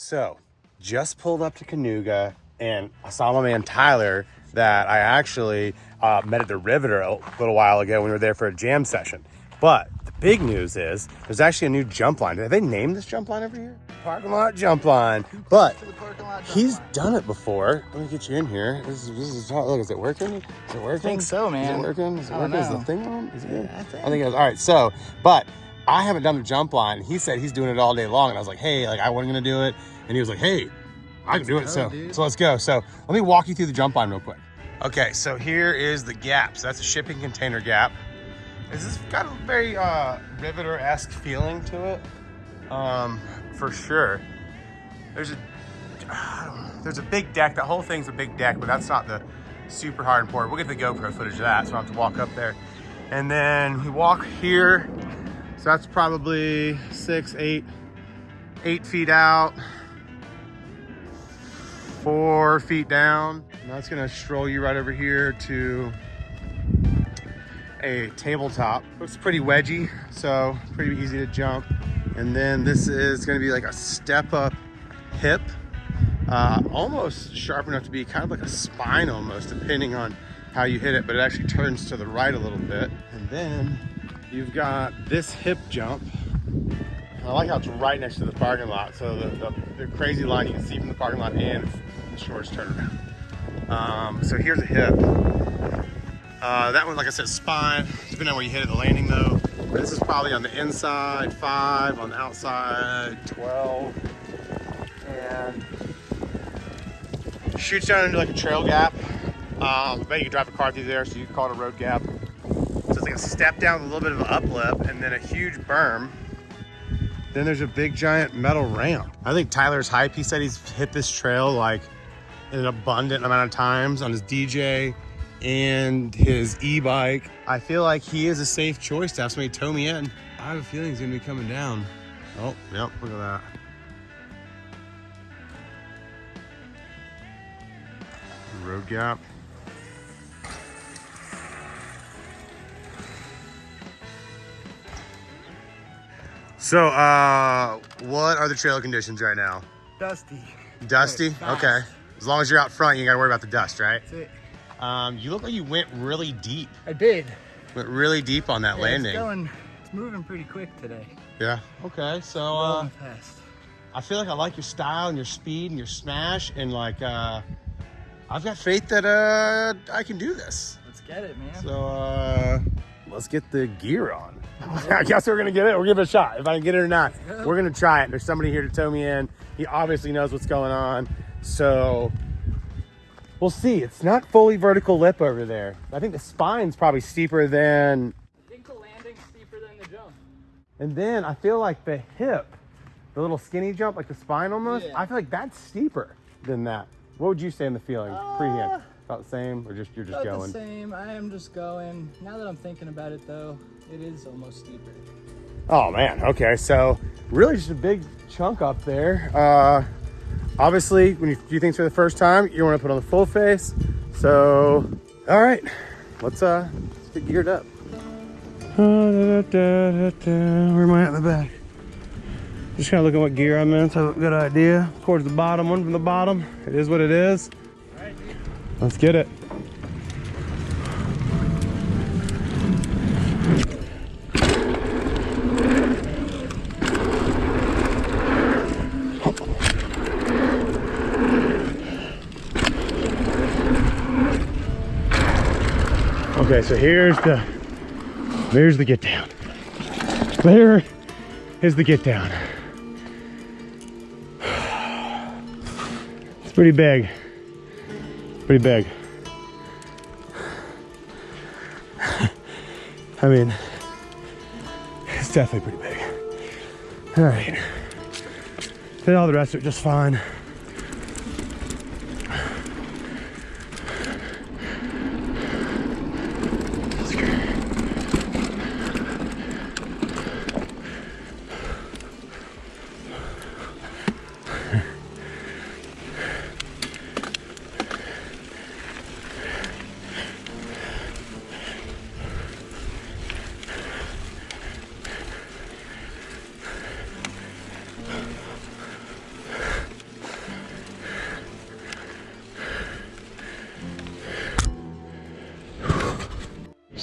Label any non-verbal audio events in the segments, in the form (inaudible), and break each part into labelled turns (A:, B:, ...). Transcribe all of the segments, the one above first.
A: So, just pulled up to Kanuga and I saw my man Tyler that I actually uh, met at the Riveter a little while ago when we were there for a jam session. But the big news is there's actually a new jump line. Have they named this jump line over here? Parking lot jump line. But he's done it before. Let me get you in here. This is, this is how, look, is it working? Is it working? I
B: think so, man.
A: Is it working? Is it
B: I
A: working? Is the thing on? Is it good?
B: I think.
A: I think it is. All right, so, but I haven't done the jump line. He said he's doing it all day long. And I was like, hey, like I wasn't gonna do it. And he was like, hey, I can do it.
B: go,
A: So,
B: dude.
A: so let's go. So let me walk you through the jump line real quick. Okay, so here is the gap. So that's a shipping container gap. This has got a very uh, Riveter-esque feeling to it, um, for sure. There's a I don't know, there's a big deck. That whole thing's a big deck, but that's not the super hard important. We'll get the GoPro footage of that, so I don't have to walk up there. And then we walk here. So that's probably six, eight, eight feet out, four feet down. And that's gonna stroll you right over here to a tabletop. It's pretty wedgy, so pretty easy to jump. And then this is gonna be like a step up hip, uh, almost sharp enough to be kind of like a spine almost, depending on how you hit it, but it actually turns to the right a little bit. And then you've got this hip jump. I like how it's right next to the parking lot. So the, the, the crazy line you can see from the parking lot and the shortest turnaround. Um, so here's a hip. Uh, that one, like I said, spine, depending on where you hit it, the landing though. This is probably on the inside, five, on the outside, 12. And shoots down into like a trail gap. Um, but you can drive a car through there, so you can call it a road gap. So it's like a step down, with a little bit of an uplip, and then a huge berm. Then there's a big giant metal ramp. I think Tyler's hype. He said he's hit this trail like an abundant amount of times on his DJ and his e-bike. I feel like he is a safe choice to have somebody tow me in. I have a feeling he's gonna be coming down. Oh, yep, look at that. Road gap. So, uh, what are the trail conditions right now?
B: Dusty.
A: Dusty?
B: fast.
A: Okay. As long as you're out front, you ain't gotta worry about the dust, right?
B: That's it.
A: Um, you look like you went really deep.
B: I did.
A: Went really deep on that
B: Yeah,
A: landing.
B: It's going. It's moving pretty quick today.
A: Yeah. Okay. So, uh,
B: fast.
A: I feel like I like your style and your speed and your smash, and like, uh, I've got faith that uh, I can do this.
B: Let's get it, man.
A: So, uh, let's get the gear on. (laughs) I guess we're gonna get it. We'll give it a shot. If I can get it or not, we're gonna try it. There's somebody here to tow me in. He obviously knows what's going on. So we'll see. It's not fully vertical lip over there. I think the spine's probably steeper than,
B: I think the landing's steeper than the jump.
A: and then I feel like the hip, the little skinny jump, like the spine almost.
B: Yeah.
A: I feel like that's steeper than that. What would you say in the feeling? Pre-hand,
B: Uh,
A: about the same, or just you're just
B: About
A: going?
B: the same. I am just going. Now that I'm thinking about it, though, it is almost steeper.
A: Oh man, okay, so really just a big chunk up there. Uh, obviously, when you do things for the first time, you want to put on the full face. So, all right, let's uh, let's get geared up. Where am I at in the back? Just kind of looking what gear I'm in, so have a good idea. Towards the bottom, one from the bottom. It is what it is.
B: Right.
A: Let's get it. Okay, so here's the here's the get down. There is the get down. It's pretty big. Pretty big. I mean, it's definitely pretty big. All right. Did all the rest of it just fine.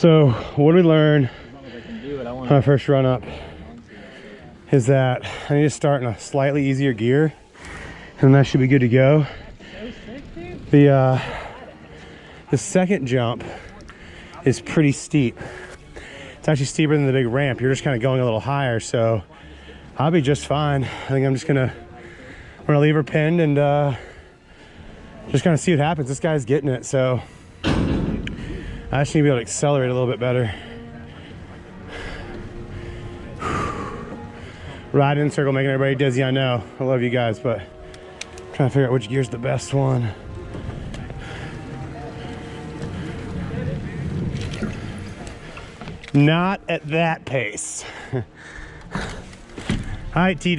A: So what did we learn
B: As long as I can do it, I want
A: on our first run up is that I need to start in a slightly easier gear and that should be good to go.
B: so sick, dude.
A: The uh, the second jump is pretty steep. It's actually steeper than the big ramp. You're just kind of going a little higher, so I'll be just fine. I think I'm just gonna I'm gonna leave her pinned and uh, just kind of see what happens. This guy's getting it, so I just need to be able to accelerate a little bit better. (sighs) Riding in circle, making everybody dizzy. I know. I love you guys, but trying to figure out which gear's the best one. Not at that pace. (laughs) All right, T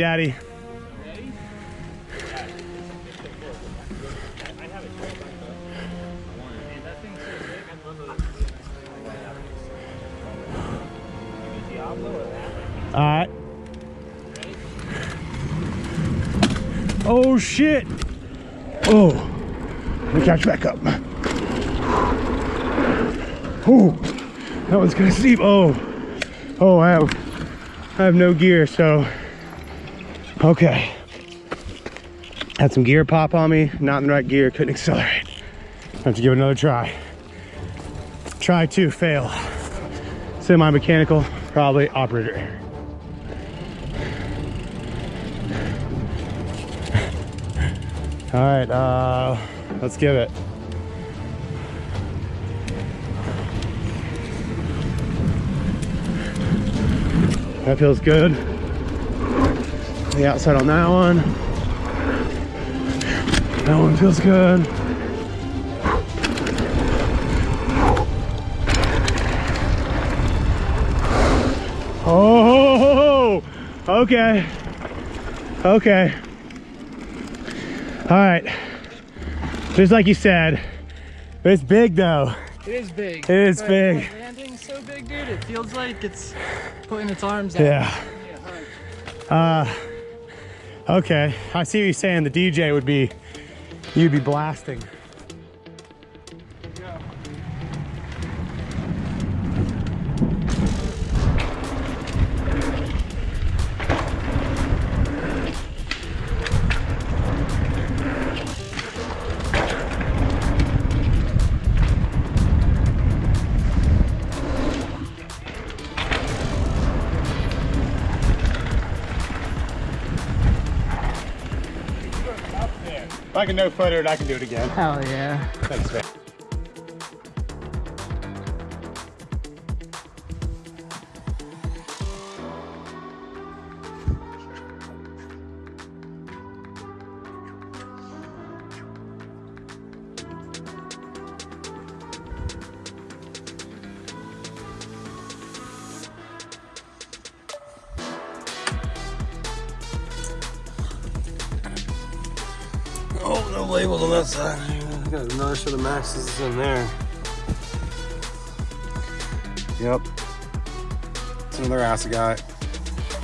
A: All right. Oh shit. Oh. Let me catch back up. Oh, that one's gonna steep. Oh, oh, I have, I have no gear, so okay. Had some gear pop on me, not in the right gear, couldn't accelerate. Have to give it another try. Try to fail. Semi-mechanical, probably operator. All right, uh, let's give it. That feels good. The outside on that one. That one feels good. Oh, okay. Okay. All right. Just like you said, it's big though.
B: It is big.
A: It is big.
B: that Landing's so big, dude. It feels like it's putting its arms out.
A: Yeah. Uh, okay. I see what you're saying. The DJ would be, you'd be blasting. If I can no footer it, I can do it again.
B: Hell yeah.
A: Thanks, man. No labels on that side. Got another set of Maxxis in there. Yep. It's another acid guy.